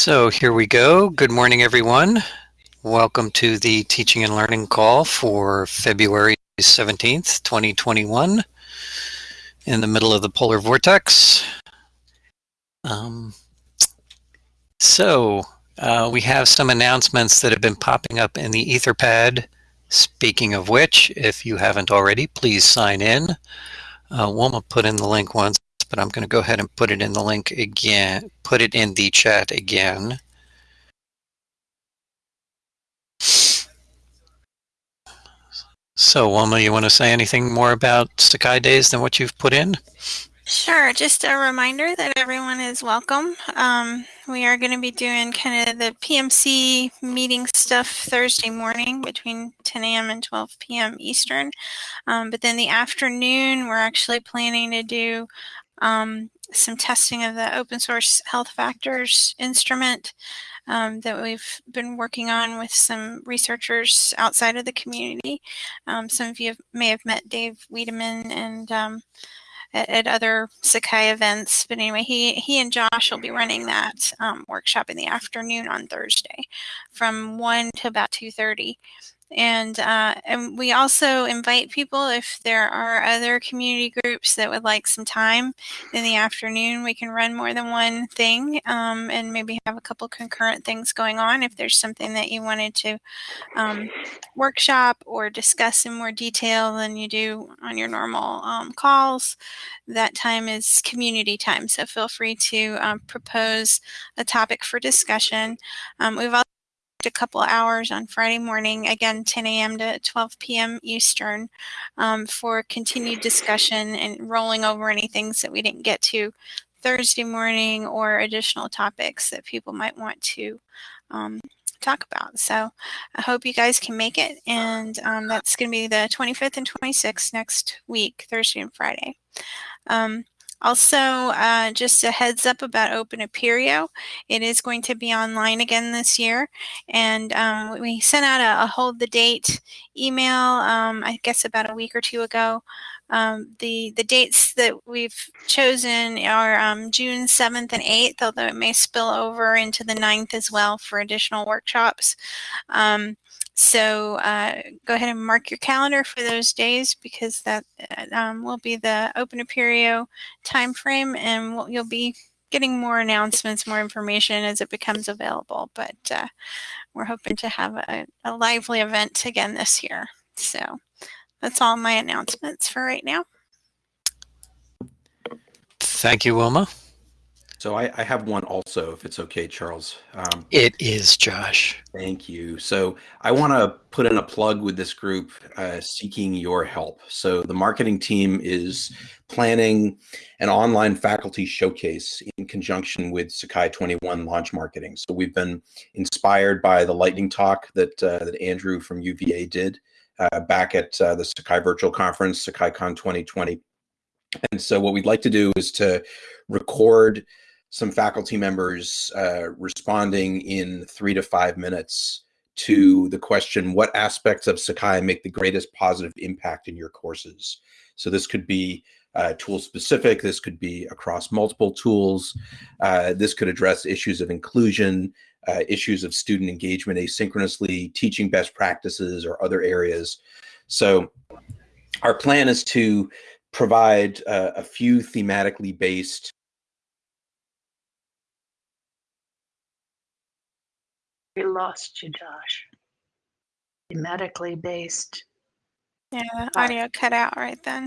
So here we go. Good morning, everyone. Welcome to the teaching and learning call for February 17th, 2021 in the middle of the polar vortex. Um, so uh, we have some announcements that have been popping up in the Etherpad. Speaking of which, if you haven't already, please sign in. Uh, Wilma put in the link once but I'm going to go ahead and put it in the link again, put it in the chat again. So, Wilma, you want to say anything more about Sakai Days than what you've put in? Sure. Just a reminder that everyone is welcome. Um, we are going to be doing kind of the PMC meeting stuff Thursday morning between 10 a.m. and 12 p.m. Eastern. Um, but then the afternoon, we're actually planning to do um, some testing of the open source health factors instrument um, that we've been working on with some researchers outside of the community. Um, some of you may have met Dave Wiedemann and um, at, at, other Sakai events, but anyway, he, he and Josh will be running that um, workshop in the afternoon on Thursday from 1 to about 2.30. And, uh, and we also invite people if there are other community groups that would like some time in the afternoon, we can run more than one thing um, and maybe have a couple concurrent things going on. If there's something that you wanted to um, workshop or discuss in more detail than you do on your normal um, calls, that time is community time. So feel free to um, propose a topic for discussion. Um, we've also a couple hours on Friday morning, again 10 a.m. to 12 p.m. Eastern, um, for continued discussion and rolling over any things that we didn't get to Thursday morning or additional topics that people might want to um, talk about. So I hope you guys can make it, and um, that's going to be the 25th and 26th next week, Thursday and Friday. Also, uh, just a heads up about Open Apereo. It is going to be online again this year. And um, we sent out a, a, hold the date email, um, I guess about a week or two ago. Um, the, the dates that we've chosen are um, June 7th and 8th, although it may spill over into the 9th as well for additional workshops. Um, so uh, go ahead and mark your calendar for those days because that uh, um, will be the Open Apereo timeframe and we'll, you'll be getting more announcements, more information as it becomes available. But uh, we're hoping to have a, a lively event again this year. So that's all my announcements for right now. Thank you, Wilma. So I, I, have one also, if it's okay, Charles. Um, it is, Josh. Thank you. So I want to put in a plug with this group uh, seeking your help. So the marketing team is planning an online faculty showcase in conjunction with Sakai 21 launch marketing. So we've been inspired by the lightning talk that uh, that Andrew from UVA did uh, back at uh, the Sakai virtual conference, SakaiCon 2020. And so what we'd like to do is to record some faculty members uh, responding in three to five minutes to the question, what aspects of Sakai make the greatest positive impact in your courses? So this could be uh, tool specific, this could be across multiple tools, uh, this could address issues of inclusion, uh, issues of student engagement asynchronously, teaching best practices or other areas. So our plan is to provide uh, a few thematically based We lost you, Josh. Thematically based. Yeah, audio cut out right then.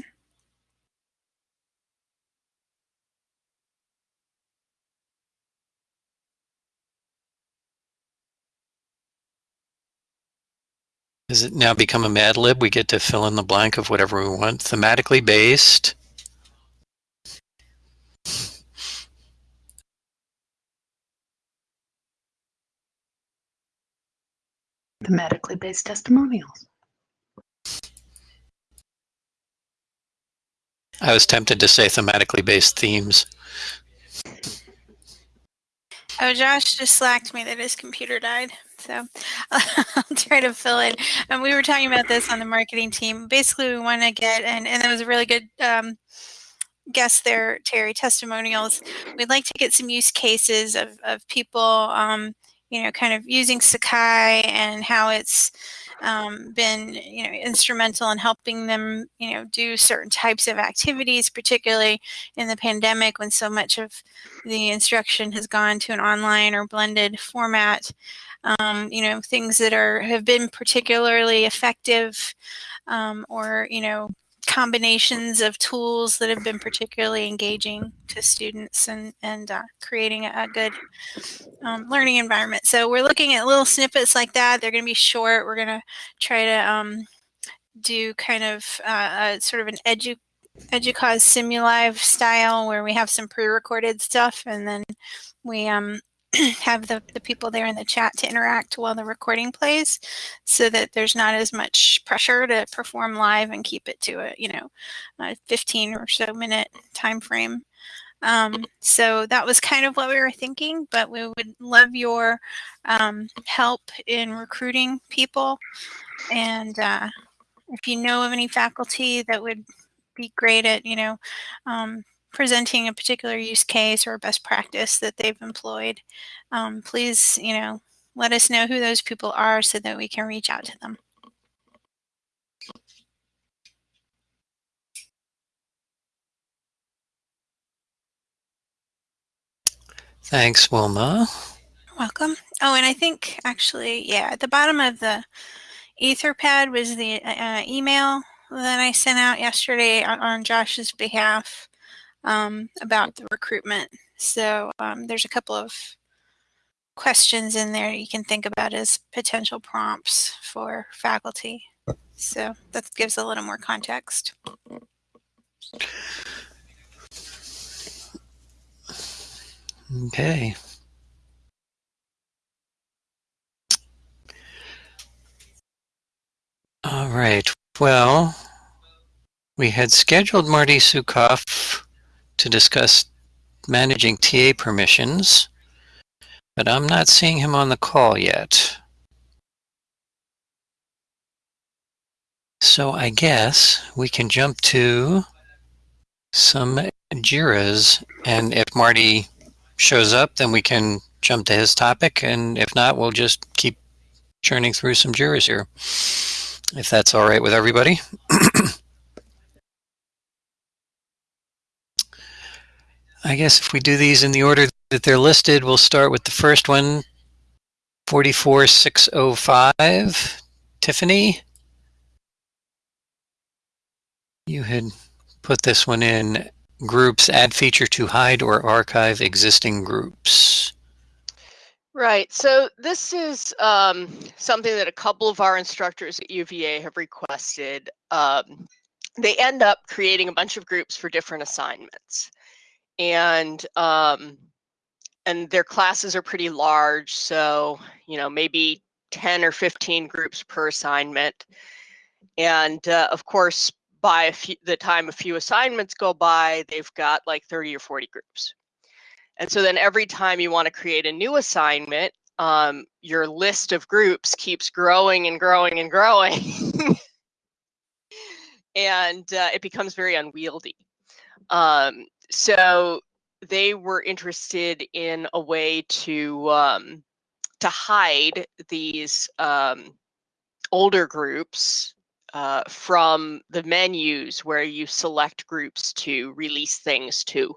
Has it now become a Mad Lib? We get to fill in the blank of whatever we want. Thematically based. Thematically based testimonials. I was tempted to say thematically based themes. Oh, Josh just slacked me that his computer died. So I'll try to fill it. And we were talking about this on the marketing team. Basically, we want to get, and, and it was a really good um, guests there, Terry, testimonials. We'd like to get some use cases of, of people, um, you know, kind of using Sakai and how it's um, been, you know, instrumental in helping them, you know, do certain types of activities, particularly in the pandemic when so much of the instruction has gone to an online or blended format. Um, you know, things that are have been particularly effective um, or, you know, combinations of tools that have been particularly engaging to students and, and uh, creating a, good um, learning environment. So we're looking at little snippets like that. They're going to be short. We're going to try to um, do kind of uh, a, sort of an edu EDUCAUSE Simulive style where we have some pre-recorded stuff and then we um, have the, the people there in the chat to interact while the recording plays so that there's not as much pressure to perform live and keep it to a, you know, a 15 or so minute time frame. Um, so that was kind of what we were thinking, but we would love your um, help in recruiting people. And uh, if you know of any faculty that would be great at, you know, um, presenting a particular use case or best practice that they've employed, um, please, you know, let us know who those people are so that we can reach out to them. Thanks, Wilma. Welcome. Oh, and I think actually, yeah, at the bottom of the Etherpad was the uh, email that I sent out yesterday on, on Josh's behalf um, about the recruitment. So um, there's a couple of questions in there you can think about as potential prompts for faculty. So that gives a little more context. Okay. All right. Well, we had scheduled Marty Sukoff to discuss managing TA permissions, but I'm not seeing him on the call yet. So I guess we can jump to some JIRAs, and if Marty shows up, then we can jump to his topic, and if not, we'll just keep churning through some JIRAs here, if that's all right with everybody. I guess if we do these in the order that they're listed, we'll start with the first one, 44605. Tiffany, you had put this one in groups, add feature to hide or archive existing groups. Right. So this is um, something that a couple of our instructors at UVA have requested. Um, they end up creating a bunch of groups for different assignments and um, and their classes are pretty large. So you know maybe 10 or 15 groups per assignment. And uh, of course, by few, the time a few assignments go by, they've got like 30 or 40 groups. And so then every time you want to create a new assignment, um, your list of groups keeps growing and growing and growing. and uh, it becomes very unwieldy. Um, so they were interested in a way to um, to hide these um, older groups uh, from the menus where you select groups to release things to.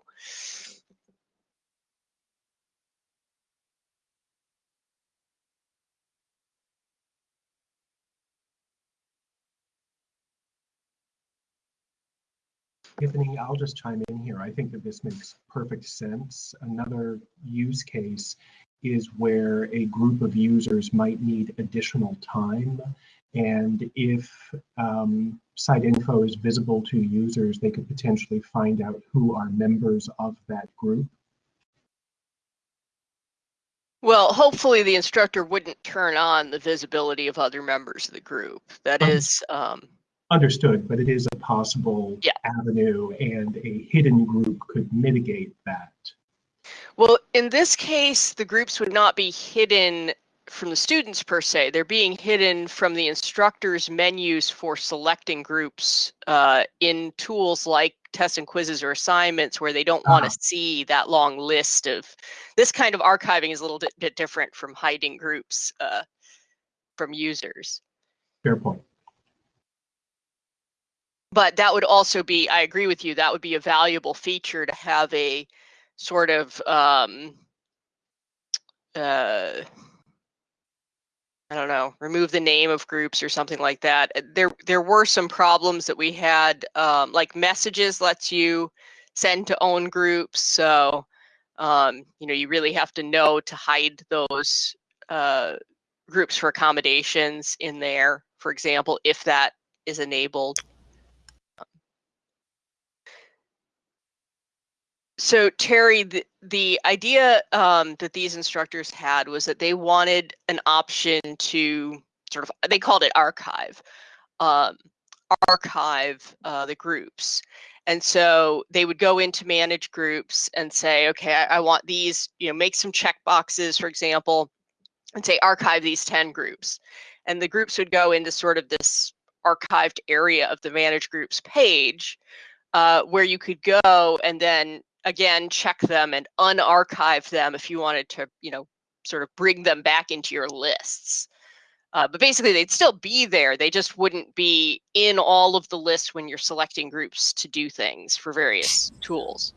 Tiffany, I'll just chime in here. I think that this makes perfect sense. Another use case is where a group of users might need additional time. And if um, site info is visible to users, they could potentially find out who are members of that group. Well, hopefully the instructor wouldn't turn on the visibility of other members of the group. That um, um, Understood, but it is a possible yeah. avenue and a hidden group could mitigate that. Well, in this case, the groups would not be hidden from the students per se. They're being hidden from the instructor's menus for selecting groups uh, in tools like tests and quizzes or assignments where they don't want Ah. to see that long list of this kind of archiving is a little bit, bit different from hiding groups uh, from users. Fair point. But that would also be, I agree with you, that would be a valuable feature to have a sort of um, uh, I don't know, remove the name of groups or something like that. Uh, There, there were some problems that we had, um, like messages lets you send to own groups. So, um, you know, you really have to know to hide those uh, groups for accommodations in there, for example, if that is enabled. So Terry, the, the idea um, that these instructors had was that they wanted an option to sort of, they called it archive, um, archive uh, the groups. And so they would go into manage groups and say, okay, I, I want these, you know, make some check boxes, for example, and say archive these 10 groups. And the groups would go into sort of this archived area of the manage groups page uh, where you could go and then again check them and unarchive them if you wanted to you know sort of bring them back into your lists uh, but basically they'd still be there they just wouldn't be in all of the lists when you're selecting groups to do things for various tools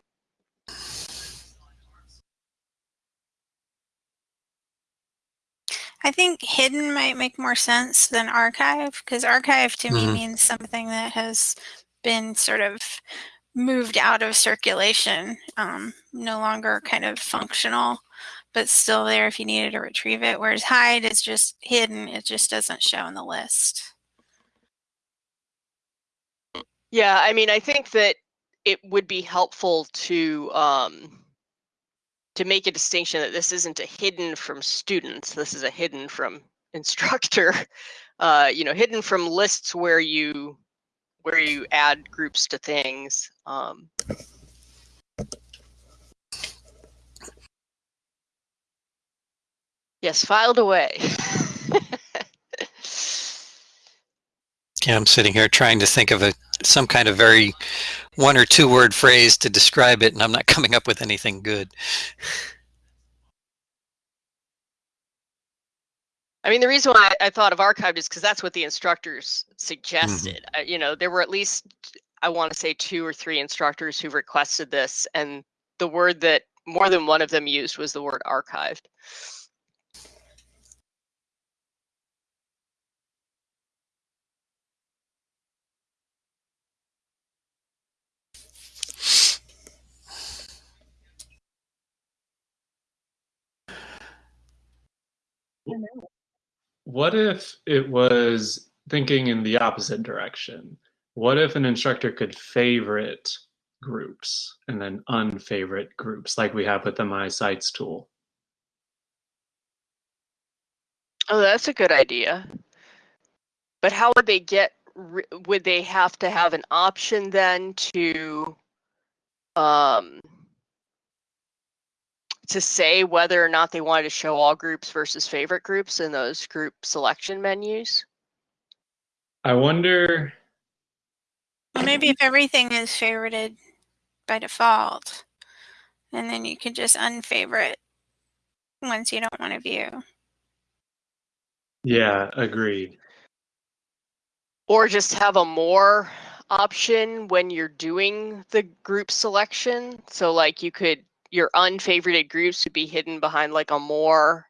I think hidden might make more sense than archive because archive to me Mhm. means something that has been sort of moved out of circulation, um, no longer kind of functional, but still there if you needed to retrieve it. Whereas hide is just hidden, it just doesn't show in the list. yeah i mean i think that it would be helpful to um, to make a distinction that this isn't a hidden from students this is a hidden from instructor uh, you know hidden from lists where you where you add groups to things um, yes filed away Yeah, I'm sitting here trying to think of a some kind of very one or two word phrase to describe it, and I'm not coming up with anything good. I mean, the reason why I thought of archived is because that's what the instructors suggested. Uh, you know, there were at least, I want to say, two or three instructors who requested this, and the word that more than one of them used was the word archived. What if it was thinking in the opposite direction? What if an instructor could favorite groups and then unfavorite groups like we have with the My Sites tool? Oh, that's a good idea. But how would they get? Would they have to have an option then to, um, to say whether or not they wanted to show all groups versus favorite groups in those group selection menus? I wonder Well, maybe if everything is favorited by default, and then you can just unfavorite ones you don't want to view. Yeah, agreed. Or just have a more option when you're doing the group selection. So like you could, your unfavorited groups would be hidden behind like a more,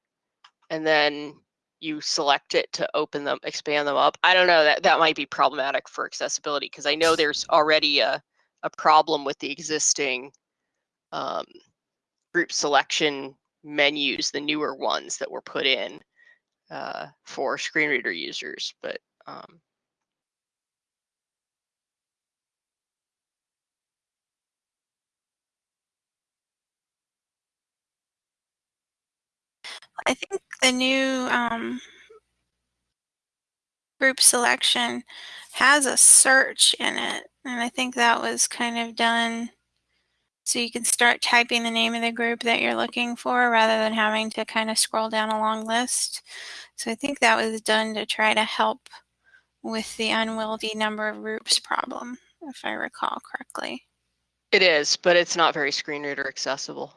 and then you select it to open them, expand them up. I don't know, that, that might be problematic for accessibility because I know there's already a, a problem with the existing um, group selection menus, the newer ones that were put in uh, for screen reader users, but um, I think the new um, group selection has a search in it. And I think that was kind of done so you can start typing the name of the group that you're looking for rather than having to kind of scroll down a long list. So I think that was done to try to help with the unwieldy number of groups problem, if I recall correctly. It is, but it's not very screen reader accessible.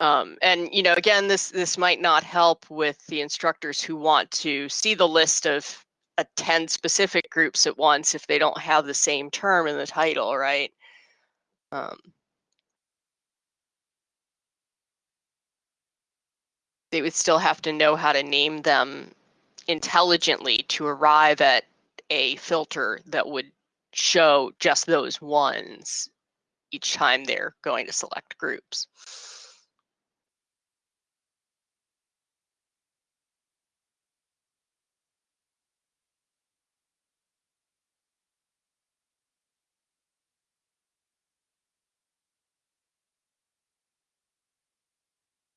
Um, and you know, again, this this might not help with the instructors who want to see the list of attend specific groups at once if they don't have the same term in the title, right? Um, they would still have to know how to name them intelligently to arrive at a filter that would show just those ones each time they're going to select groups.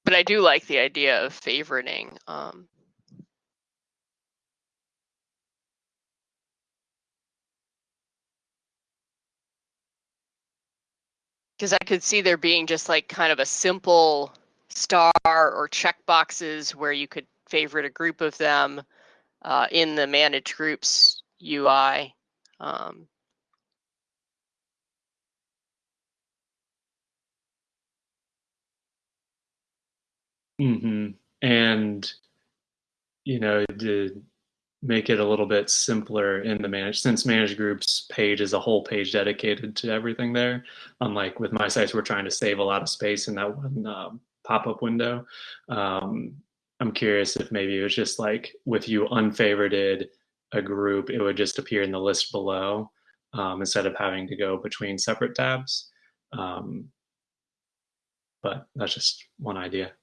But I do like the idea of favoriting. Um, because I could see there being just like kind of a simple star or check boxes where you could favorite a group of them uh, in the manage groups UI. Um, hmm And you know, to make it a little bit simpler in the manage since manage groups page is a whole page dedicated to everything there. Unlike with my sites, we're trying to save a lot of space in that one uh, pop-up window. Um, I'm curious if maybe it was just like with you unfavorited a group, it would just appear in the list below um, instead of having to go between separate tabs. Um, but that's just one idea.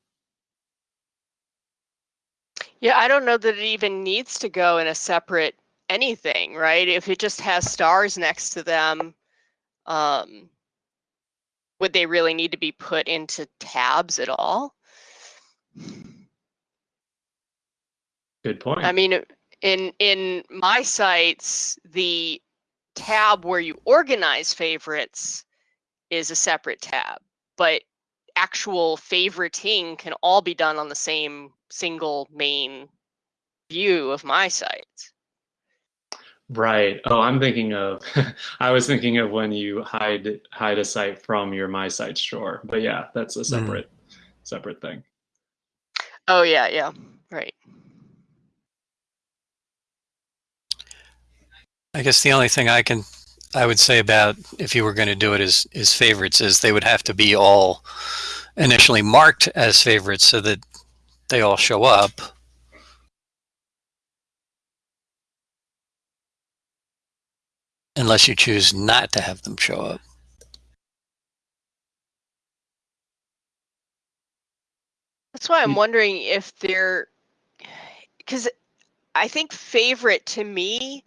Yeah, I don't know that it even needs to go in a separate anything, right? If it just has stars next to them, um, would they really need to be put into tabs at all? Good point. I mean, in in my sites, the tab where you organize favorites is a separate tab, but actual favoriting can all be done on the same single main view of my site. Right. Oh, I'm thinking of. I was thinking of when you hide hide a site from your my site store. But yeah, that's a separate mm. separate thing. Oh yeah, yeah, right. I guess the only thing I can I would say about if you were going to do it as is favorites is they would have to be all initially marked as favorites so that they all show up. Unless you choose not to have them show up. That's why I'm hmm. wondering if they're, because I think favorite to me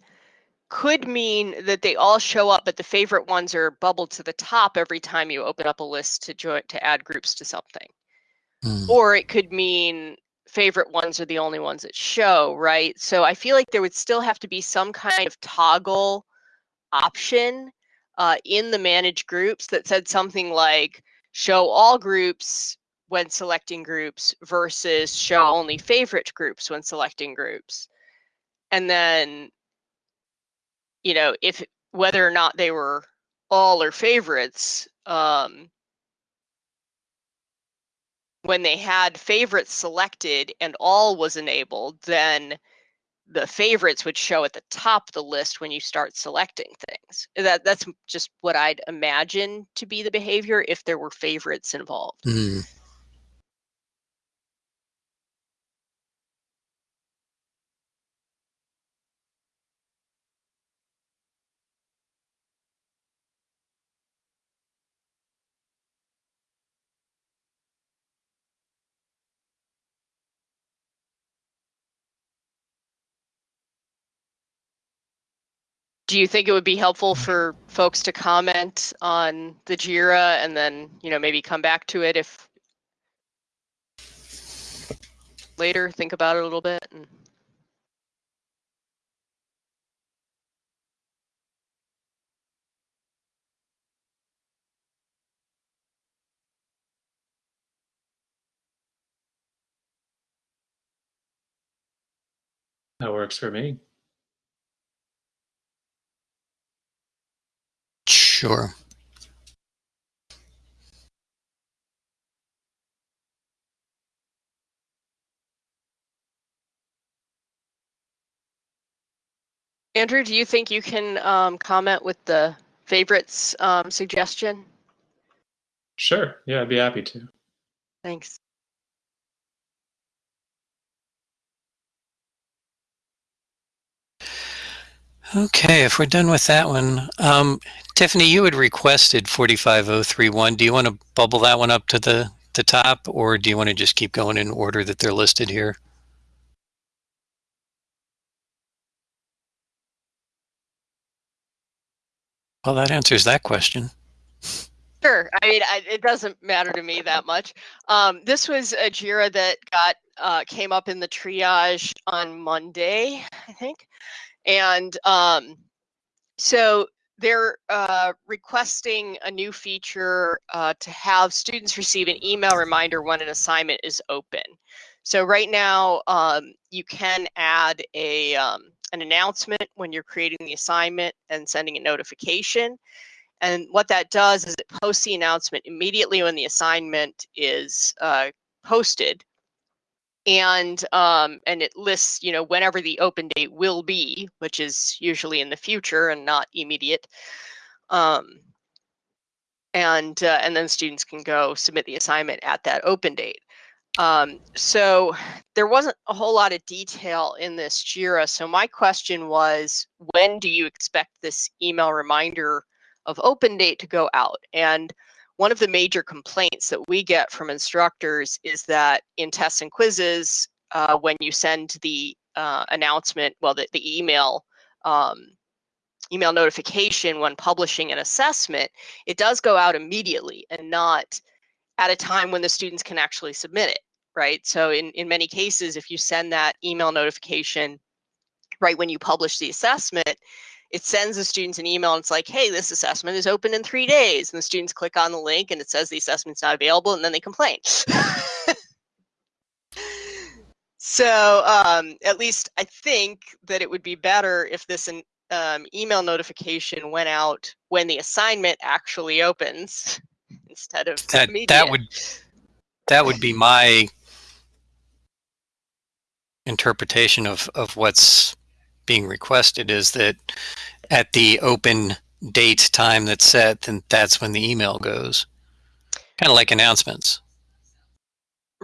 could mean that they all show up, but the favorite ones are bubbled to the top every time you open up a list to join to add groups to something. Mm. Or it could mean favorite ones are the only ones that show, right? So I feel like there would still have to be some kind of toggle option uh, in the manage groups that said something like show all groups when selecting groups versus show only favorite groups when selecting groups. And then, you know, if whether or not they were all or favorites, um, when they had favorites selected and all was enabled, then the favorites would show at the top of the list when you start selecting things. That that's just what I'd imagine to be the behavior if there were favorites involved. Mm. Do you think it would be helpful for folks to comment on the JIRA and then, you know, maybe come back to it if later, think about it a little bit? And... That works for me. Sure. Andrew, do you think you can um, comment with the favorites um, suggestion? Sure. Yeah, I'd be happy to. Thanks. Okay, if we're done with that one, um, Tiffany, you had requested 45031. Do you want to bubble that one up to the, the top or do you want to just keep going in order that they're listed here? Well, that answers that question. Sure. I mean, I, it doesn't matter to me that much. Um, this was a Jira that got uh, came up in the triage on Monday, I think, and um, so they're uh, requesting a new feature uh, to have students receive an email reminder when an assignment is open. So right now, um, you can add a um, an announcement when you're creating the assignment and sending a notification. And what that does is it posts the announcement immediately when the assignment is uh, posted. And um, and it lists, you know, whenever the open date will be, which is usually in the future and not immediate. Um, and uh, and then students can go submit the assignment at that open date. Um, so there wasn't a whole lot of detail in this JIRA. So my question was, when do you expect this email reminder of open date to go out? And one of the major complaints that we get from instructors is that in tests and quizzes, uh, when you send the uh, announcement, well, the, the email, um, email notification when publishing an assessment, it does go out immediately and not at a time when the students can actually submit it, right? So in, in many cases, if you send that email notification right when you publish the assessment, it sends the students an email and it's like, hey, this assessment is open in three days. And the students click on the link and it says the assessment's not available and then they complain. so um, at least I think that it would be better if this um, email notification went out when the assignment actually opens instead of that that would that would be my interpretation of of what's being requested is that at the open date time that's set then that's when the email goes kind of like announcements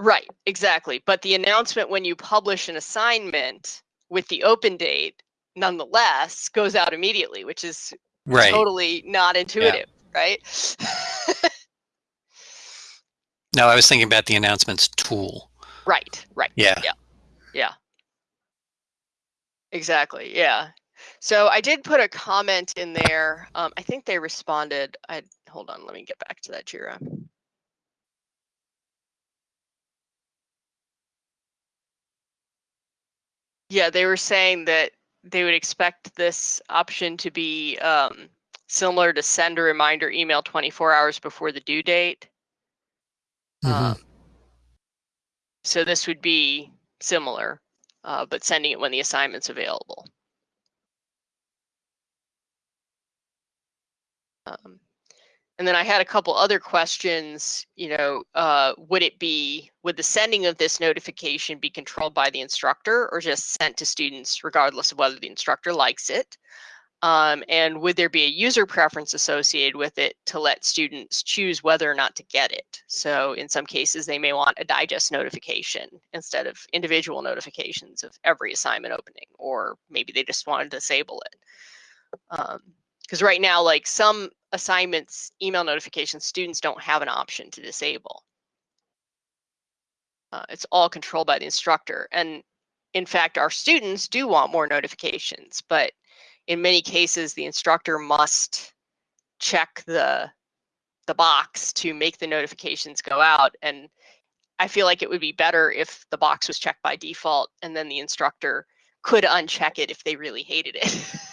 Right, exactly. But the announcement when you publish an assignment with the open date, nonetheless, goes out immediately, which is right totally not intuitive, right? no i was thinking about the announcements tool right, right. yeah Yeah. Yeah. Exactly. Yeah. So I did put a comment in there. Um, I think they responded. I hold on. Let me get back to that Jira. Yeah, they were saying that they would expect this option to be um, similar to send a reminder email 24 hours before the due date. Mhm. Um, so this would be similar, uh, but sending it when the assignment's available. Um, and then I had a couple other questions, you know, uh, would it be, would the sending of this notification be controlled by the instructor or just sent to students regardless of whether the instructor likes it? Um, and would there be a user preference associated with it to let students choose whether or not to get it? So in some cases, they may want a digest notification instead of individual notifications of every assignment opening, or maybe they just want to disable it. Because right now, like some assignments, email notifications, students don't have an option to disable. Uh, it's all controlled by the instructor. And in fact, our students do want more notifications, but in many cases, the instructor must check the the box to make the notifications go out. And I feel like it would be better if the box was checked by default and then the instructor could uncheck it if they really hated it.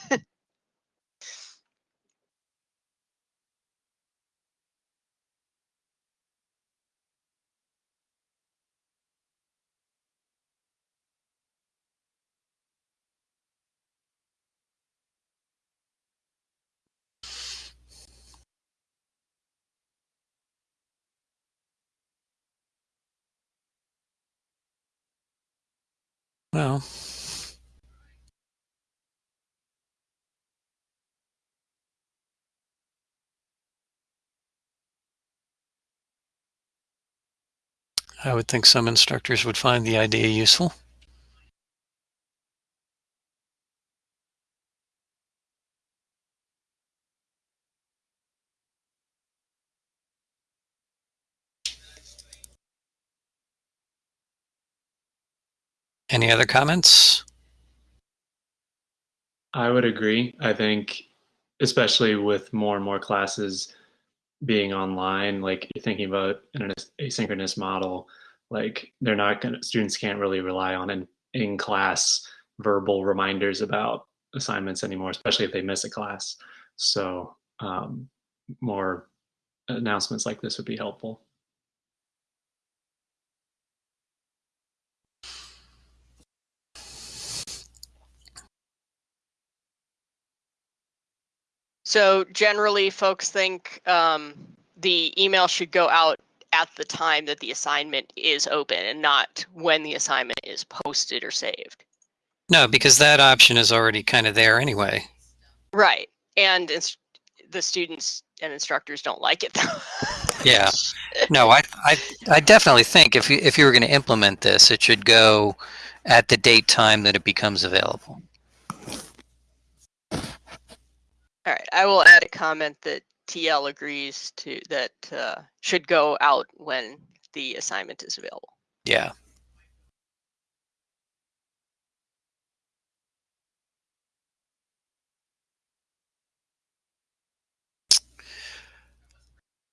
Well, I would think some instructors would find the idea useful. Any other comments? I would agree. I think, especially with more and more classes being online, like you're thinking about an asynchronous model, like they're not going to, students can't really rely on an in class verbal reminders about assignments anymore, especially if they miss a class. So, um, more announcements like this would be helpful. So generally, folks think um, the email should go out at the time that the assignment is open and not when the assignment is posted or saved. No, because that option is already kind of there anyway. Right. And the students and instructors don't like it though. yeah. No, I, I, I definitely think if you, if you were going to implement this, it should go at the date time that it becomes available. All right, I will add a comment that TL agrees to that uh, should go out when the assignment is available. Yeah.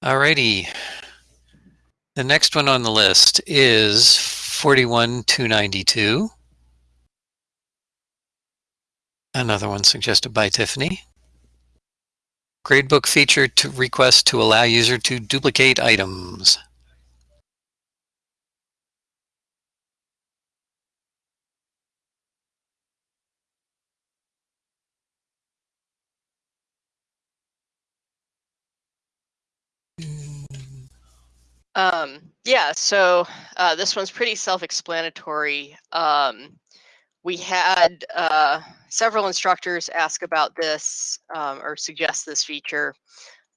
Alrighty. The next one on the list is 41292. Another one suggested by Tiffany. Gradebook feature to request to allow user to duplicate items. Um, yeah, so uh, this one's pretty self-explanatory. Um, we had uh, several instructors ask about this um, or suggest this feature.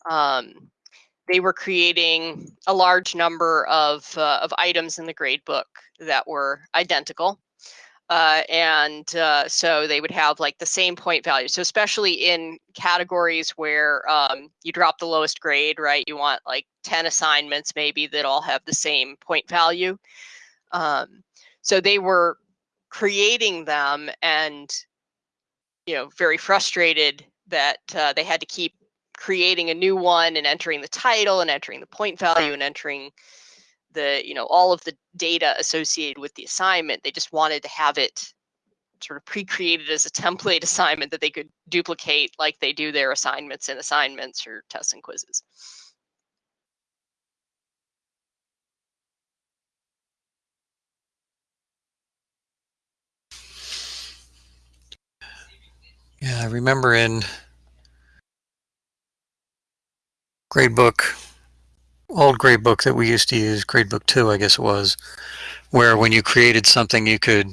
Um, they were creating a large number of, uh, of items in the gradebook that were identical. Uh, and uh, so they would have like the same point value. So especially in categories where um, you drop the lowest grade, right? You want like 10 assignments maybe that all have the same point value. Um, so they were creating them and you know very frustrated that uh, they had to keep creating a new one and entering the title and entering the point value and entering the you know all of the data associated with the assignment. They just wanted to have it sort of pre-created as a template assignment that they could duplicate like they do their assignments and assignments or tests and quizzes Yeah, I remember in gradebook, old gradebook that we used to use, gradebook 2 I guess it was, where when you created something you could,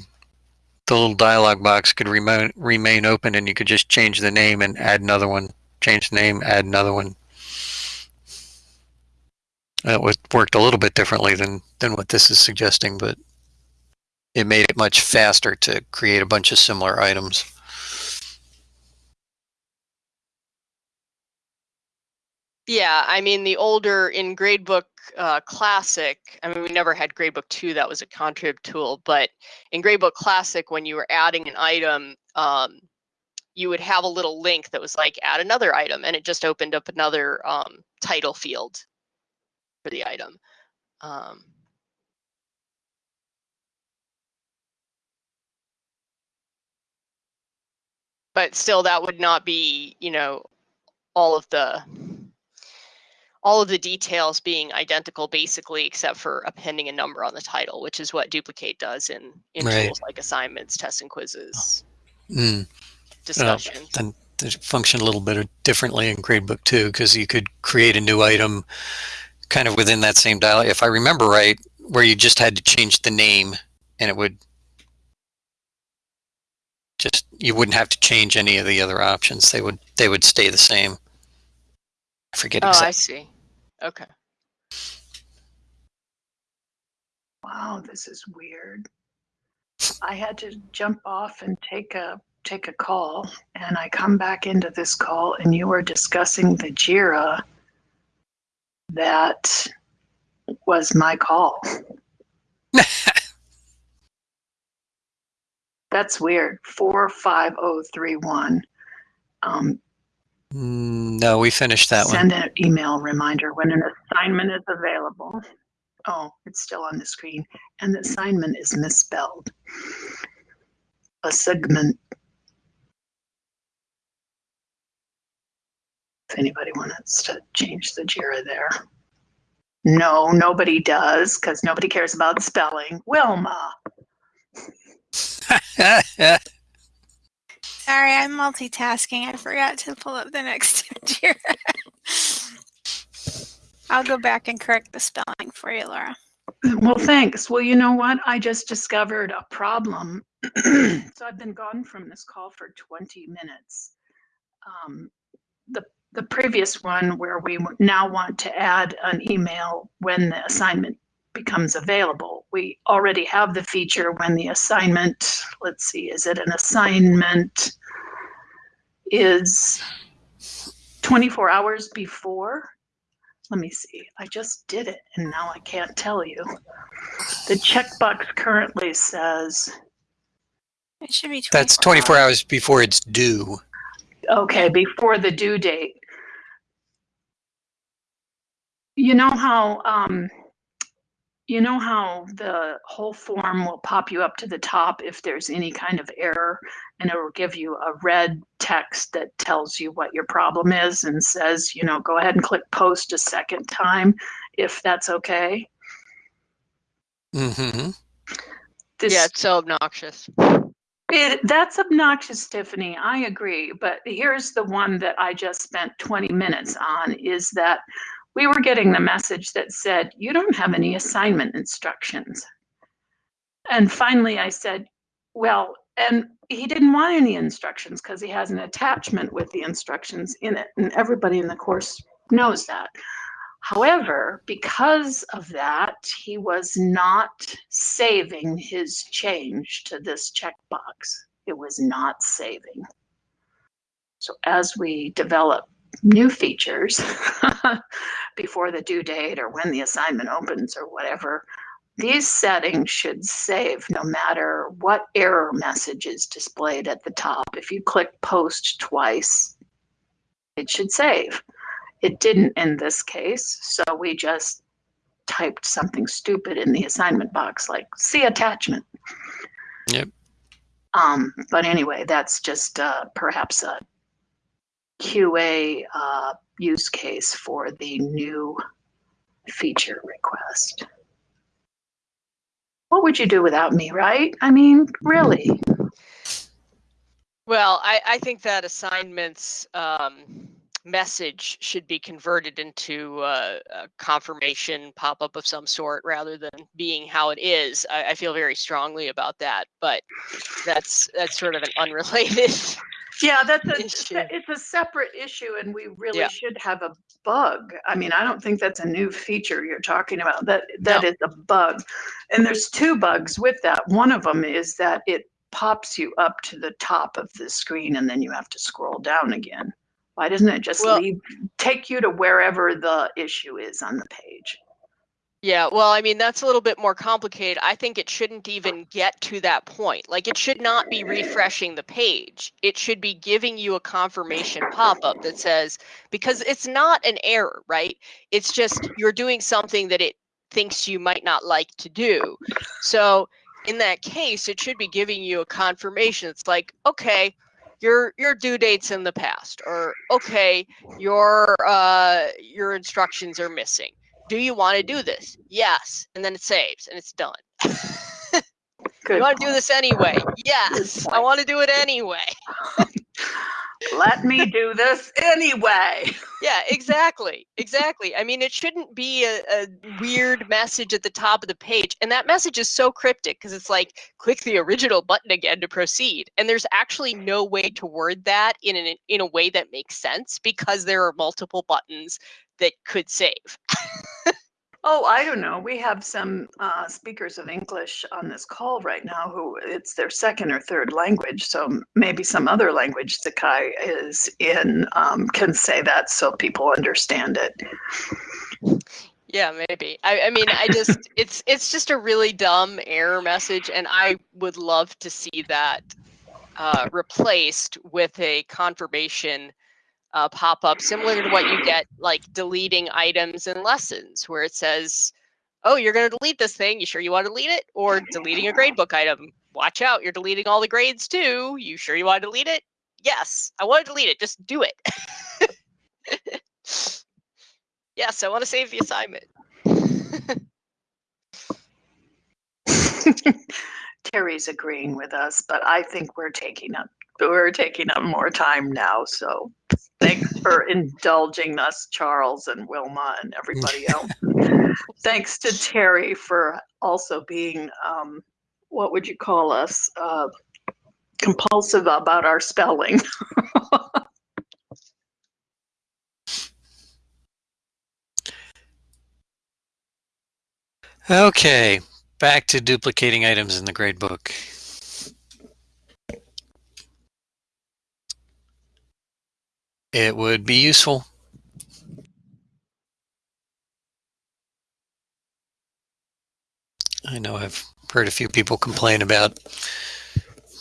the little dialog box could remain, remain open and you could just change the name and add another one, change the name, add another one. That was, worked a little bit differently than, than what this is suggesting, but it made it much faster to create a bunch of similar items. Yeah, I mean the older in Gradebook uh, Classic. I mean, we never had Gradebook Two. That was a contrib tool, but in Gradebook Classic, when you were adding an item, um, you would have a little link that was like add another item, and it just opened up another um, title field for the item. Um, but still, that would not be, you know, all of the all of the details being identical basically except for appending a number on the title which is what duplicate does in in right. tools like assignments tests and quizzes mm. discussions uh, function a little bit differently in gradebook too because you could create a new item kind of within that same dialog if i remember right where you just had to change the name and it would Just you wouldn't have to change any of the other options. They would they would stay the same. I forget Oh, I see. Okay. Wow, this is weird. I had to jump off and take a take a call, and I come back into this call, and you were discussing the Jira that was my call. That's weird. Four five oh three one. Um, Mm, no, we finished that one. send an email reminder when an assignment is available. Oh, it's still on the screen, and the assignment is misspelled. A segment. If anybody wants to change the JIRA there. No, nobody does, because nobody cares about spelling. Wilma. Sorry, I'm multitasking. I forgot to pull up the next Jira. I'll go back and correct the spelling for you, Laura. Well, thanks. Well, you know what? I just discovered a problem. so I've been gone from this call for 20 minutes. Um, the the previous one where we now want to add an email when the assignment becomes available. We already have the feature when the assignment, let's see, is it an assignment is 24 hours before? Let me see. I just did it and now I can't tell you. The checkbox currently says, It should be 24 That's 24 hours before it's due. okay, before the due date. You know how, um, you know how the whole form will pop you up to the top if there's any kind of error and it will give you a red text that tells you what your problem is and says, you know, go ahead and click post a second time if that's okay. Mm-hmm. This, Yeah, it's so obnoxious. It, that's obnoxious, Tiffany. I agree. But here's the one that I just spent 20 minutes on is that we were getting the message that said, you don't have any assignment instructions. And finally I said, well, and he didn't want any instructions because he has an attachment with the instructions in it. And everybody in the course knows that. However, because of that, he was not saving his change to this checkbox. It was not saving. So as we develop new features before the due date or when the assignment opens or whatever, these settings should save no matter what error message is displayed at the top. If you click post twice, it should save. It didn't in this case, so we just typed something stupid in the assignment box like see attachment. Yep. Um, but anyway, that's just uh, perhaps a QA uh, use case for the new feature request. What would you do without me, right? I mean, really? Well, I, I think that assignments um, message should be converted into uh, a confirmation pop up of some sort rather than being how it is. I, I feel very strongly about that, but that's that's sort of an unrelated. Yeah, that's a, Issue. it's a separate issue and we really Yeah. should have a bug. I mean, I don't think that's a new feature you're talking about. That that No. is a bug. And there's two bugs with that. One of them is that it pops you up to the top of the screen and then you have to scroll down again. Why doesn't it just Well- leave take you to wherever the issue is on the page? Yeah, well, I mean, that's a little bit more complicated. I think it shouldn't even get to that point. Like, it should not be refreshing the page. It should be giving you a confirmation pop up that says, because it's not an error, right? It's just you're doing something that it thinks you might not like to do. So, in that case, it should be giving you a confirmation. It's like, okay, your your due date's in the past, or okay, your uh, your instructions are missing do you want to do this? Yes. And then it saves and it's done. Good you want to do this anyway? Yes. I want to do it anyway. Let me do this anyway. Yeah, exactly. Exactly. I mean, it shouldn't be a, a weird message at the top of the page. And that message is so cryptic because it's like, click the original button again to proceed. And there's actually no way to word that in an, in a way that makes sense because there are multiple buttons that could save. Oh, I don't know. We have some uh, speakers of English on this call right now who it's their second or third language. So maybe some other language Sakai is in um, can say that so people understand it. Yeah, maybe. I, I mean, I just it's it's just a really dumb error message, and I would love to see that uh, replaced with a confirmation uh, pop up similar to what you get like deleting items in lessons where it says, oh, you're going to delete this thing. You sure you want to delete it? Or deleting a gradebook item. Watch out, you're deleting all the grades too. You sure you want to delete it? Yes, I want to delete it. Just do it. yes, I want to save the assignment. Terry's agreeing with us, but I think we're taking up we're taking up more time now. So thanks for indulging us, Charles and Wilma and everybody else. thanks to Terry for also being um, what would you call us? Uh, compulsive about our spelling. Okay, back to duplicating items in the gradebook. It would be useful. I know I've heard a few people complain about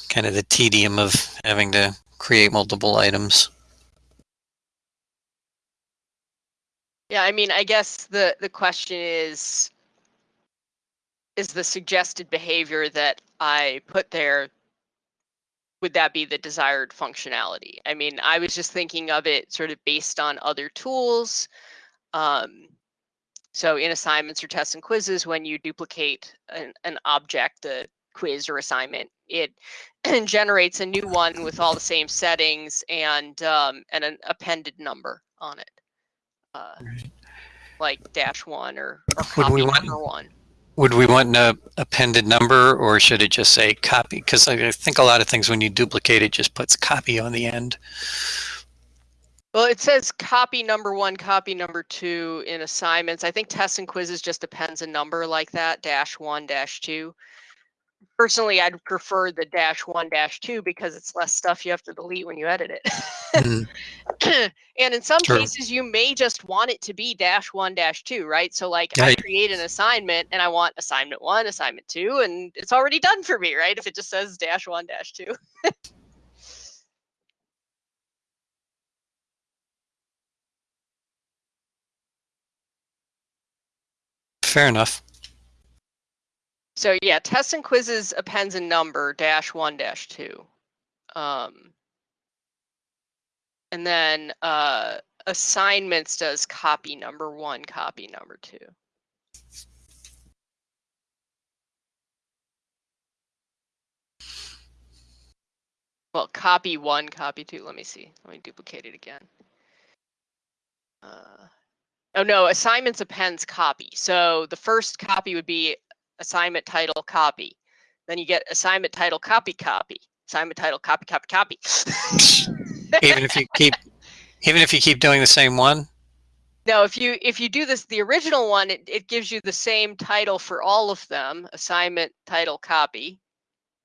kind of the tedium of having to create multiple items. Yeah, I mean, I guess the the question is is the suggested behavior that I put there would that be the desired functionality? I mean, I was just thinking of it sort of based on other tools. Um, so in assignments or tests and quizzes, when you duplicate an, an object, a quiz or assignment, it generates a new one with all the same settings and um, and an appended number on it, uh, Right. like dash one or, or copy number one. Would we want an appended number or should it just say copy? Because I think a lot of things when you duplicate it just puts copy on the end. Well, it says copy number one, copy number two in assignments. I think tests and quizzes just depends a number like that, dash one, dash two. Personally, I'd prefer the dash one, dash two because it's less stuff you have to delete when you edit it. Mhm. and in some True. cases, you may just want it to be dash one, dash two, right? So, like, I create an assignment and I want assignment one, assignment two, and it's already done for me, right? If it just says dash one, dash two. Fair enough. So yeah, tests and quizzes appends a number dash one dash two. Um, and then uh, assignments does copy number one, copy number two. Well, copy one, copy two. Let me see. Let me duplicate it again. Uh, oh no, assignments appends copy. So the first copy would be assignment title copy. Then you get assignment title copy copy. Assignment title copy copy copy. Even if you keep, even if you keep doing the same one. no, if you if you do this the original one, it, it gives you the same title for all of them, assignment title copy.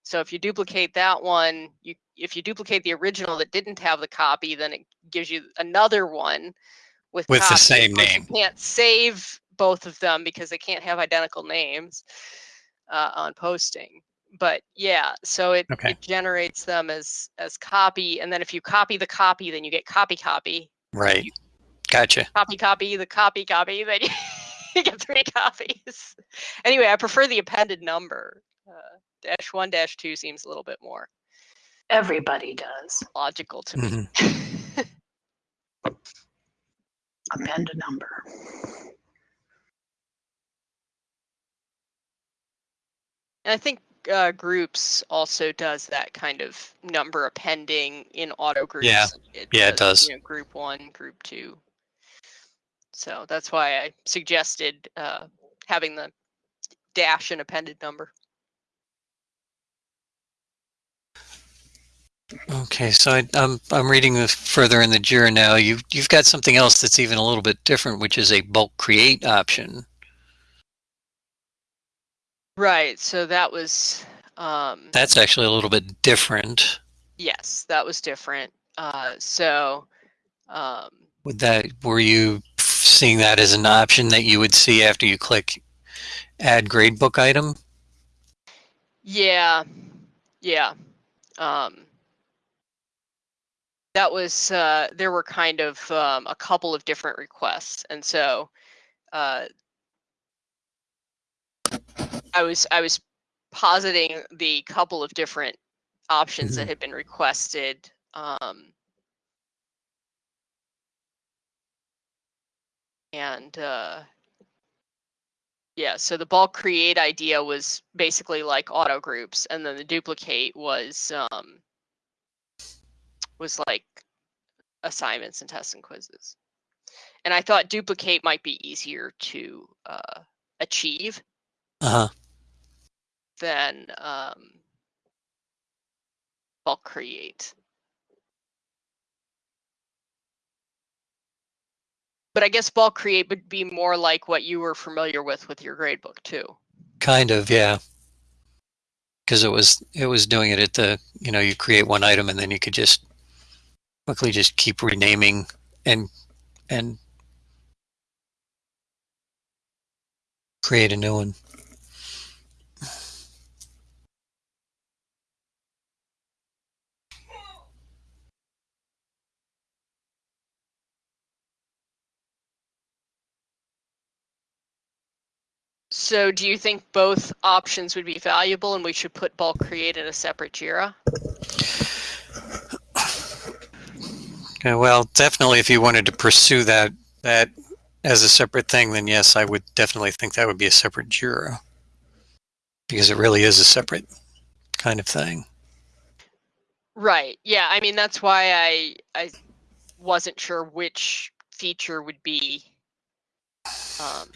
So if you duplicate that one, you if you duplicate the original that didn't have the copy, then it gives you another one with With the copy. Of same name. You can't save both of them because they can't have identical names uh, on posting. But yeah, so it, Okay. it generates them as as copy, and then if you copy the copy, then you get copy copy, Right. Gotcha. copy copy the copy copy, then you, you get three copies. Anyway, I prefer the appended number. Uh, dash one dash two seems a little bit more Everybody does. logical to me. Mhm. Append a number. And I think uh, groups also does that kind of number appending in auto groups. Yeah. Yeah, it does. You know, group one, group two. So that's why I suggested uh, having the dash and appended number. Okay, so I, I'm I'm reading the further in the JIRA now. You've you've got something else that's even a little bit different, which is a bulk create option. Right. So that was um, That's actually a little bit different. yes, that was different. Uh, so um, Would that were you seeing that as an option that you would see after you click add gradebook item? Yeah, yeah. Um, that was uh, there were kind of um, a couple of different requests, and so uh, I was I was positing the couple of different options that had been requested. Um, and uh, yeah, so the bulk create idea was basically like auto groups, and then the duplicate was um, was like assignments and tests and quizzes. And I thought duplicate might be easier to uh, achieve Uh huh. then um, bulk create. But I guess bulk create would be more like what you were familiar with with your gradebook too. Kind of, yeah. Because it was it was doing it at the you know you create one item and then you could just quickly just keep renaming and and create a new one. So do you think both options would be valuable and we should put bulk create in a separate JIRA? Okay, well, definitely if you wanted to pursue that that as a separate thing, then yes, I would definitely think that would be a separate JIRA. Because it really is a separate kind of thing. Right. Yeah. I mean, that's why I I wasn't sure which feature would be um,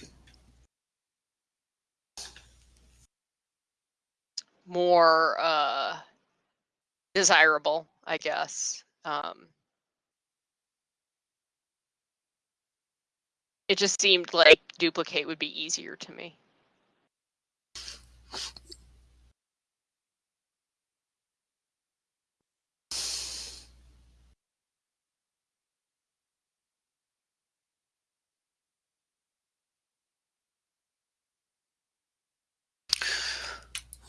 more uh, desirable, I guess. Um, it just seemed like duplicate would be easier to me.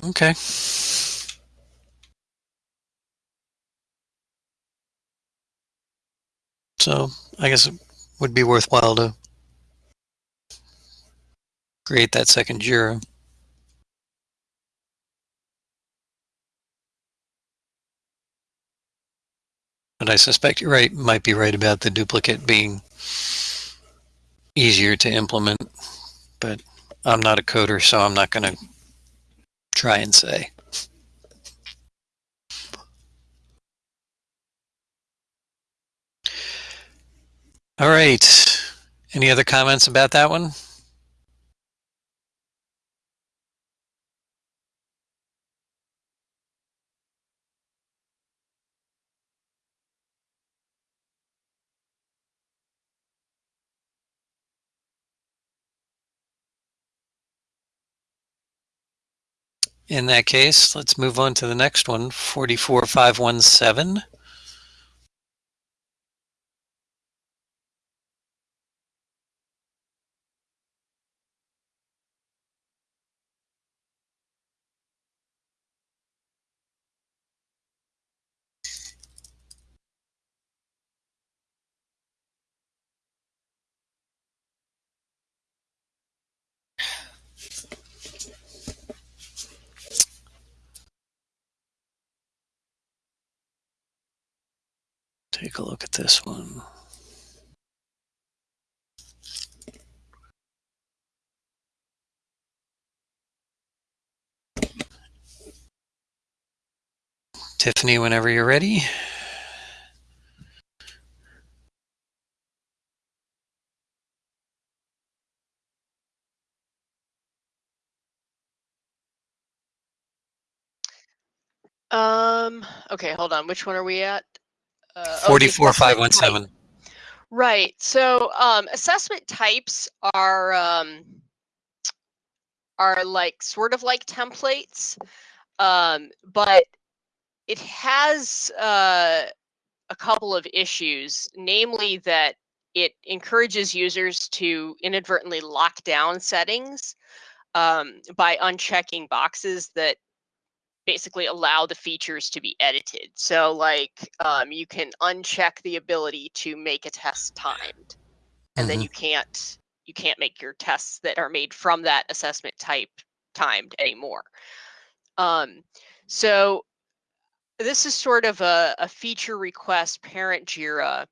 Okay. So I guess it would be worthwhile to create that second JIRA. But I suspect you're right, might be right about the duplicate being easier to implement. But I'm not a coder, so I'm not going to try and say. All right. Any other comments about that one? In that case, let's move on to the next one, 44517. Take a look at this one. Tiffany, whenever you're ready. Um, okay, hold on. Which one are we at? Uh, oh, the Forty-four assessment five one type. seven. Right. So um, assessment types are um, are like sort of like templates, um, but it has uh, a couple of issues, namely that it encourages users to inadvertently lock down settings um, by unchecking boxes that basically allow the features to be edited. So like um, you can uncheck the ability to make a test timed, and then Mhm. you can't you can't make your tests that are made from that assessment type timed anymore. Um, so this is sort of a, a feature request parent JIRA.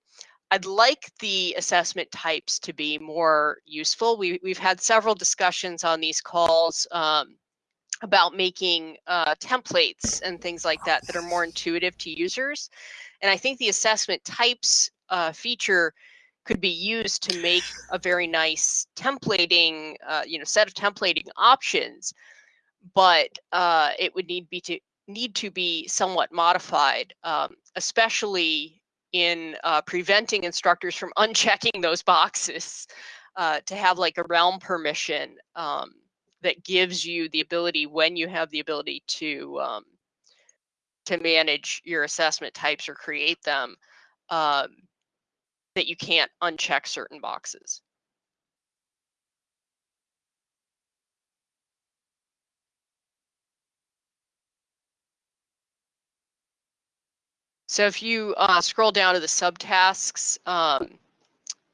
I'd like the assessment types to be more useful. We, we've had several discussions on these calls um, about making uh, templates and things like that that are more intuitive to users. And I think the assessment types uh, feature could be used to make a very nice templating, uh, you know, set of templating options. But uh, it would need be to need to be somewhat modified, um, especially in uh, preventing instructors from unchecking those boxes. Uh, to have like a realm permission um, that gives you the ability when you have the ability to um, to manage your assessment types or create them um, that you can't uncheck certain boxes. So if you uh, scroll down to the subtasks, um,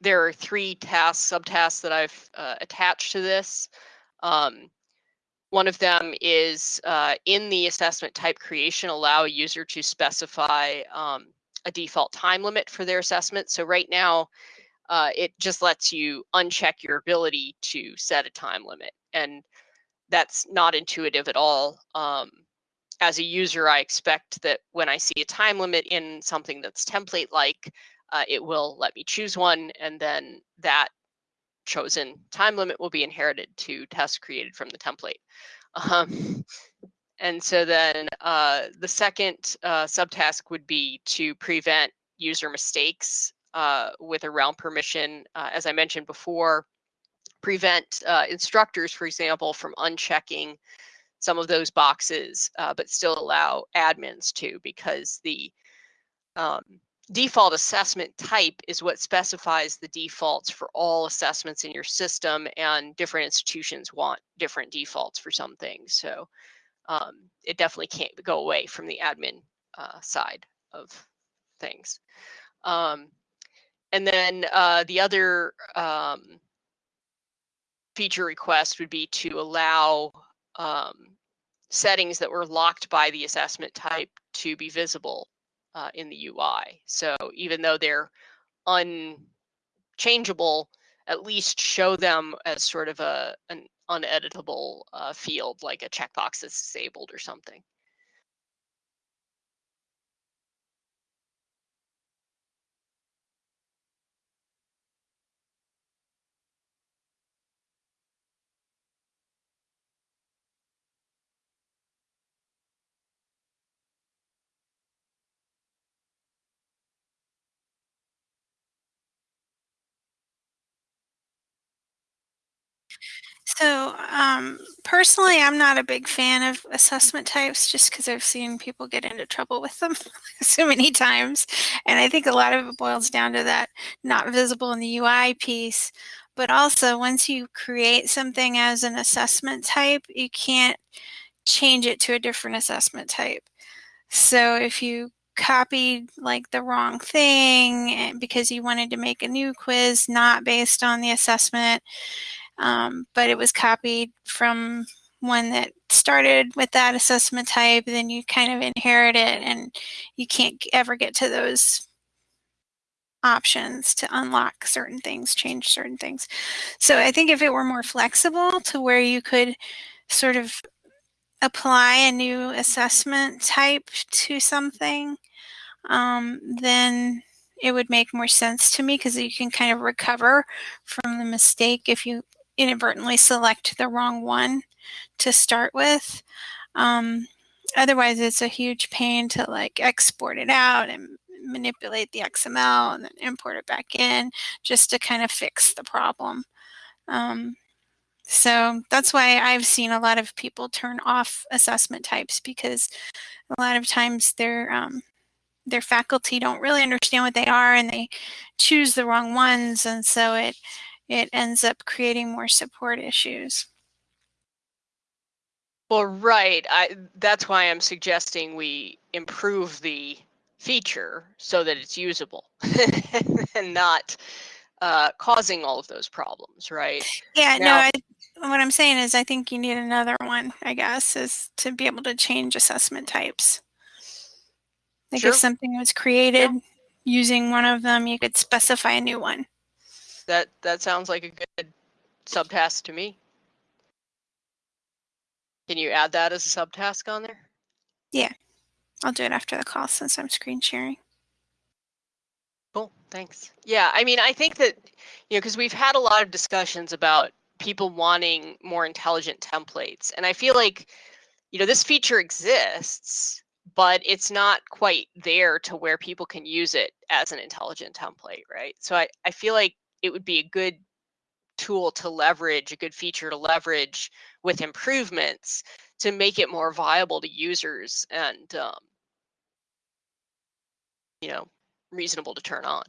there are three tasks, subtasks that I've uh, attached to this. Um, one of them is uh, in the assessment type creation, allow a user to specify um, a default time limit for their assessment. So right now, uh, it just lets you uncheck your ability to set a time limit. And that's not intuitive at all. Um, as a user, I expect that when I see a time limit in something that's template-like, uh, it will let me choose one, and then that chosen time limit will be inherited to tests created from the template. Um, and so then uh, the second uh, subtask would be to prevent user mistakes uh, with a realm permission. Uh, as I mentioned before, prevent uh, instructors, for example, from unchecking some of those boxes, uh, but still allow admins to, because the um, default assessment type is what specifies the defaults for all assessments in your system, and different institutions want different defaults for some things. So um, it definitely can't go away from the admin uh, side of things. Um, and then uh, the other um, feature request would be to allow um, settings that were locked by the assessment type to be visible uh, in the UI. So even though they're unchangeable, at least show them as sort of a an uneditable uh, field, like a checkbox that's disabled or something. So, um, personally, I'm not a big fan of assessment types just because I've seen people get into trouble with them so many times. And I think a lot of it boils down to that not visible in the UI piece. But also, once you create something as an assessment type, you can't change it to a different assessment type. So, if you copied like the wrong thing eh, because you wanted to make a new quiz not based on the assessment, um, but it was copied from one that started with that assessment type, then you kind of inherit it and you can't ever get to those options to unlock certain things, change certain things. So I think if it were more flexible to where you could sort of apply a new assessment type to something, um, then it would make more sense to me because you can kind of recover from the mistake if you inadvertently select the wrong one to start with. Um, otherwise, it's a huge pain to like export it out and manipulate the XML and then import it back in just to kind of fix the problem. Um, so that's why I've seen a lot of people turn off assessment types because a lot of times their um, their faculty don't really understand what they are and they choose the wrong ones and so it it ends up creating more support issues. Well, right. I, that's why I'm suggesting we improve the feature so that it's usable and not uh, causing all of those problems, right? Yeah, Now- no, I, what I'm saying is I think you need another one, I guess, is to be able to change assessment types. Like Sure. if something was created using one of them, you could specify a new one. That that sounds like a good subtask to me. Can you add that as a subtask on there? Yeah. I'll do it after the call since I'm screen sharing. Cool, thanks. Yeah, I mean, I think that, you know, because we've had a lot of discussions about people wanting more intelligent templates. And I feel like, you know, this feature exists, but it's not quite there to where people can use it as an intelligent template, right? So I, I feel like it would be a good tool to leverage, a good feature to leverage with improvements to make it more viable to users and, um, you know, reasonable to turn on.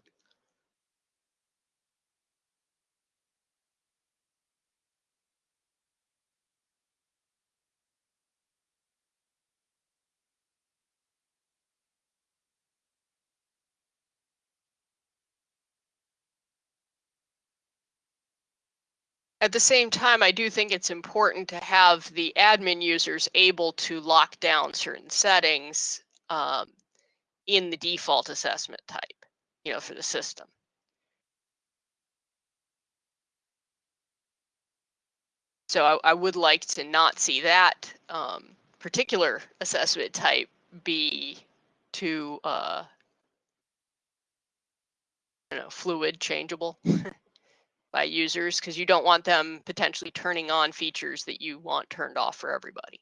At the same time, I do think it's important to have the admin users able to lock down certain settings um, in the default assessment type, you know, for the system. So I, I would like to not see that um, particular assessment type be too, uh, I don't know, fluid, changeable by users because you don't want them potentially turning on features that you want turned off for everybody.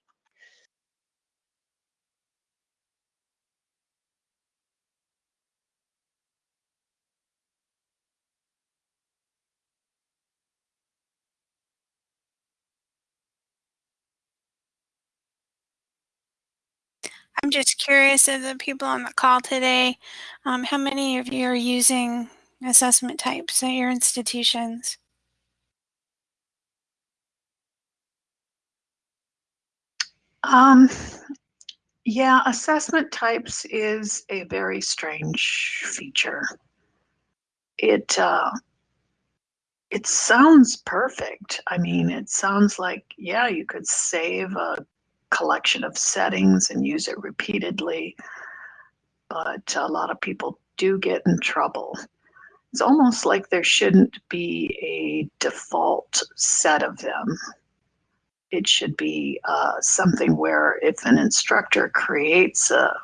I'm just curious of the people on the call today, um, how many of you are using assessment types at your institutions? Um, yeah, assessment types is a very strange feature. It uh, it sounds perfect. I mean, it sounds like yeah, you could save a collection of settings and use it repeatedly, but a lot of people do get in trouble. It's almost like there shouldn't be a default set of them it should be uh, something where if an instructor creates a,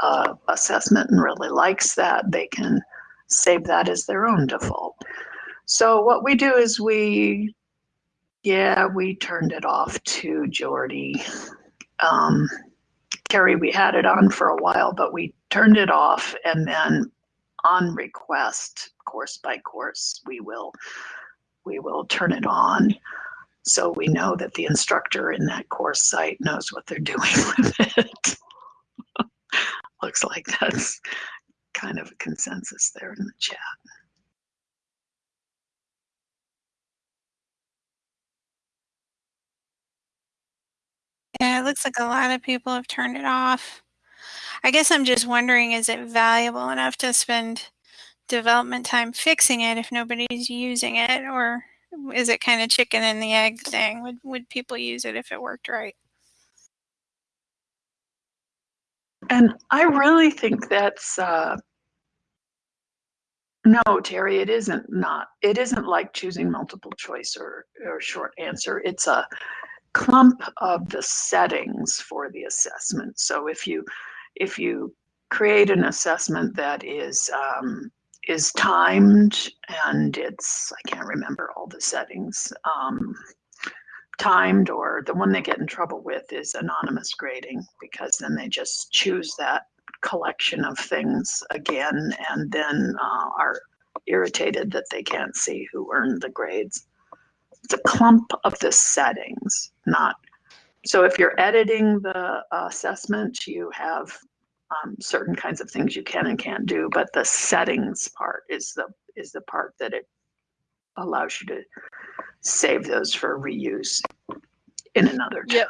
a assessment and really likes that, they can save that as their own default. So what we do is we, yeah, we turned it off to Jordy. Um, Carrie, we had it on for a while, but we turned it off and then on request, course by course, we will we will turn it on so we know that the instructor in that course site knows what they're doing with it. Looks like that's kind of a consensus there in the chat. Yeah, it looks like a lot of people have turned it off. I guess I'm just wondering, is it valuable enough to spend development time fixing it if nobody's using it? Or is it kind of chicken and the egg thing? Would, would people use it if it worked right? And I really think that's uh, no, Terry. It isn't not. It isn't like choosing multiple choice or or short answer. It's a clump of the settings for the assessment. So if you if you create an assessment that is um, is timed and it's I can't remember all the settings. Um, timed or the one they get in trouble with is anonymous grading because then they just choose that collection of things again and then uh, are irritated that they can't see who earned the grades. It's a clump of the settings, not so if you're editing the assessment, you have um, certain kinds of things you can and can't do, but the settings part is the is the part that it allows you to save those for reuse in another test.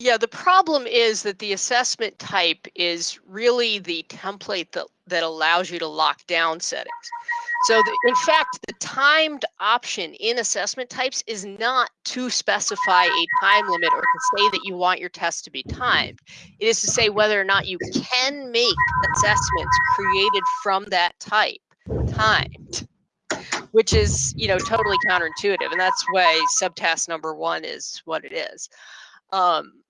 Yeah, the problem is that the assessment type is really the template that, that allows you to lock down settings. So the, in fact, the timed option in assessment types is not to specify a time limit or to say that you want your test to be timed. It is to say whether or not you can make assessments created from that type timed, which is, you know, totally counterintuitive. And that's why subtask number one is what it is. Um,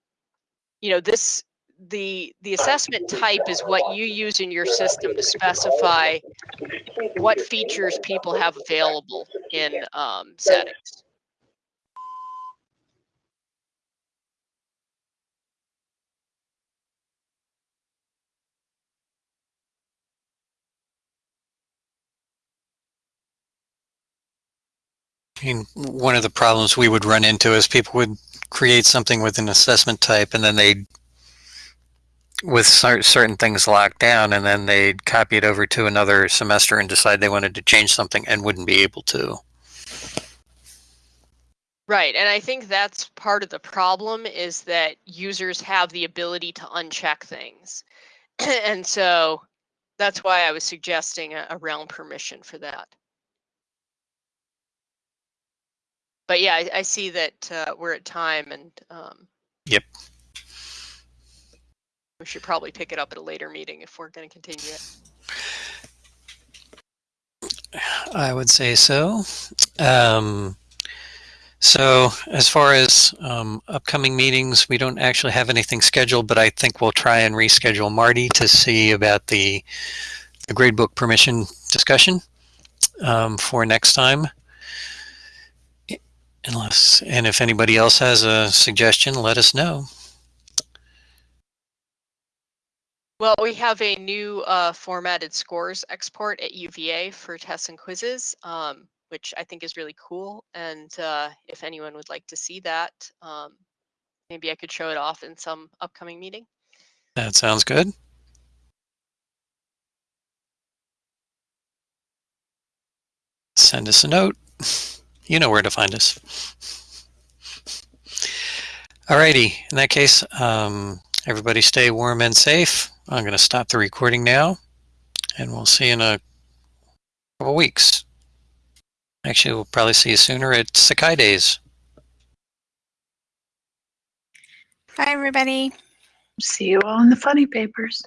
you know this the the assessment type is what you use in your system to specify what features people have available in um, settings. One of the problems we would run into is people would create something with an assessment type and then they'd with certain things locked down and then they'd copy it over to another semester and decide they wanted to change something and wouldn't be able to. Right, and I think that's part of the problem is that users have the ability to uncheck things. and so that's why I was suggesting a, a realm permission for that. But yeah, I, I see that uh, we're at time and um, Yep. we should probably pick it up at a later meeting if we're going to continue it. I would say so. Um, so as far as um, upcoming meetings, we don't actually have anything scheduled, but I think we'll try and reschedule Marty to see about the, the gradebook permission discussion um, for next time. Unless, and if anybody else has a suggestion, let us know. Well, we have a new uh, formatted scores export at UVA for tests and quizzes, um, which I think is really cool. And uh, if anyone would like to see that, um, maybe I could show it off in some upcoming meeting. That sounds good. Send us a note. You know where to find us. Alrighty, in that case, um, everybody stay warm and safe. I'm going to stop the recording now, and we'll see you in a couple weeks. Actually, we'll probably see you sooner at Sakai Days. Bye, everybody. See you all in the funny papers.